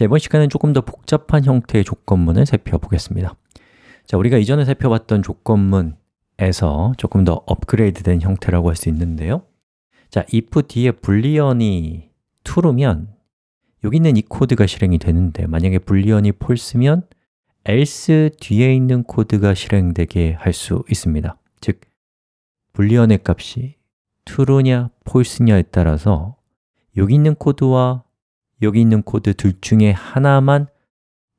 자, 이번 시간은 조금 더 복잡한 형태의 조건문을 살펴보겠습니다. 자, 우리가 이전에 살펴봤던 조건문에서 조금 더 업그레이드된 형태라고 할 수 있는데요. 자, if 뒤에 불리언이 true면 여기 있는 이 코드가 실행이 되는데 만약에 불리언이 false면 else 뒤에 있는 코드가 실행되게 할 수 있습니다. 즉, 불리언의 값이 true냐 false냐에 따라서 여기 있는 코드와 여기 있는 코드 둘 중에 하나만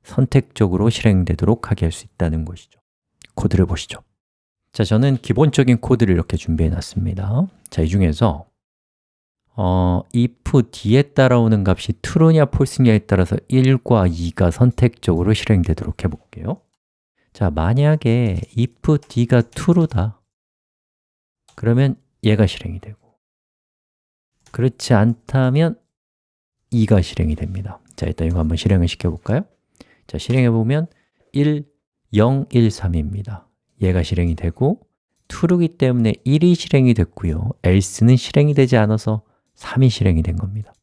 선택적으로 실행되도록 하게 할 수 있다는 것이죠. 코드를 보시죠. 자, 저는 기본적인 코드를 이렇게 준비해 놨습니다. 자, 이 중에서 어, if 뒤에 따라오는 값이 true냐 false냐에 따라서 1과 2가 선택적으로 실행되도록 해볼게요. 자, 만약에 if 뒤가 true다 그러면 얘가 실행이 되고 그렇지 않다면 2가 실행이 됩니다. 자, 일단 이거 한번 실행을 시켜볼까요? 자, 실행해 보면 1, 0, 1, 3입니다. 얘가 실행이 되고 true이기 때문에 1이 실행이 됐고요. else는 실행이 되지 않아서 3이 실행이 된 겁니다.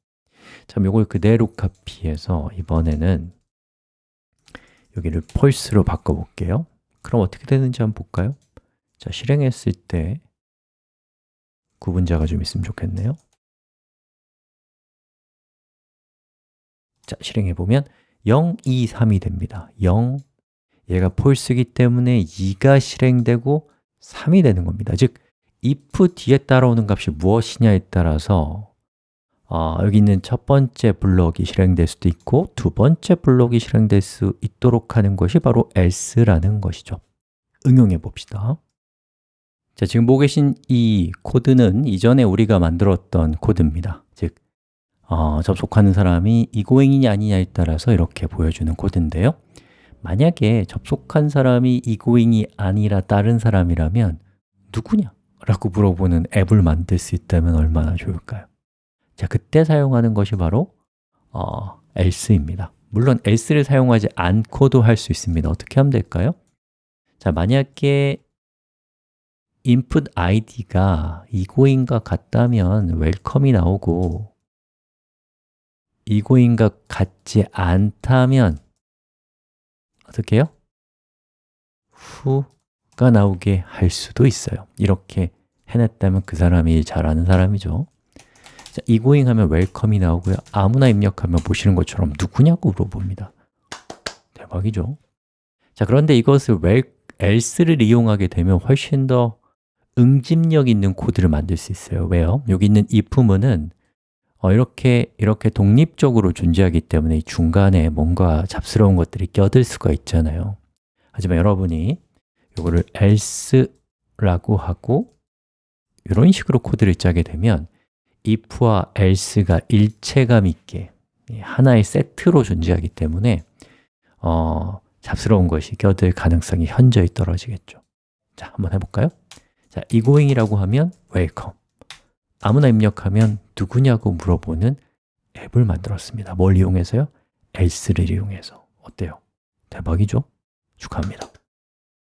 자, 이걸 그대로 카피해서 이번에는 여기를 false로 바꿔볼게요. 그럼 어떻게 되는지 한번 볼까요? 자, 실행했을 때 구분자가 좀 있으면 좋겠네요 자, 실행해 보면 0, 2, 3이 됩니다. 0, 얘가 false이기 때문에 2가 실행되고 3이 되는 겁니다. 즉, if 뒤에 따라오는 값이 무엇이냐에 따라서 어, 여기 있는 첫 번째 블록이 실행될 수도 있고 두 번째 블록이 실행될 수 있도록 하는 것이 바로 else라는 것이죠. 응용해 봅시다. 자, 지금 보고 계신 이 코드는 이전에 우리가 만들었던 코드입니다. 즉, 어, 접속하는 사람이 이고잉이냐 아니냐에 따라서 이렇게 보여주는 코드인데요 만약에 접속한 사람이 이고잉이 아니라 다른 사람이라면 누구냐? 라고 물어보는 앱을 만들 수 있다면 얼마나 좋을까요? 자, 그때 사용하는 것이 바로 어, else입니다 물론 else를 사용하지 않고도 할 수 있습니다 어떻게 하면 될까요? 자, 만약에 input id가 이고잉과 같다면 웰컴이 나오고 이고잉과 같지 않다면 어떻게 해요? 후가 나오게 할 수도 있어요. 이렇게 해냈다면 그 사람이 잘하는 사람이죠. 자, 이고잉 하면 웰컴이 나오고요. 아무나 입력하면 보시는 것처럼 누구냐고 물어봅니다. 대박이죠. 자, 그런데 이것을 웰, else를 이용하게 되면 훨씬 더 응집력 있는 코드를 만들 수 있어요. 왜요? 여기 있는 if문은 어, 이렇게 이렇게 독립적으로 존재하기 때문에 중간에 뭔가 잡스러운 것들이 껴들 수가 있잖아요. 하지만 여러분이 이거를 else라고 하고 이런 식으로 코드를 짜게 되면 if와 else가 일체감 있게 하나의 세트로 존재하기 때문에 어, 잡스러운 것이 껴들 가능성이 현저히 떨어지겠죠. 자, 한번 해볼까요? 자, 이고잉이라고 하면 welcome 아무나 입력하면 누구냐고 물어보는 앱을 만들었습니다 뭘 이용해서요? else를 이용해서 어때요? 대박이죠? 축하합니다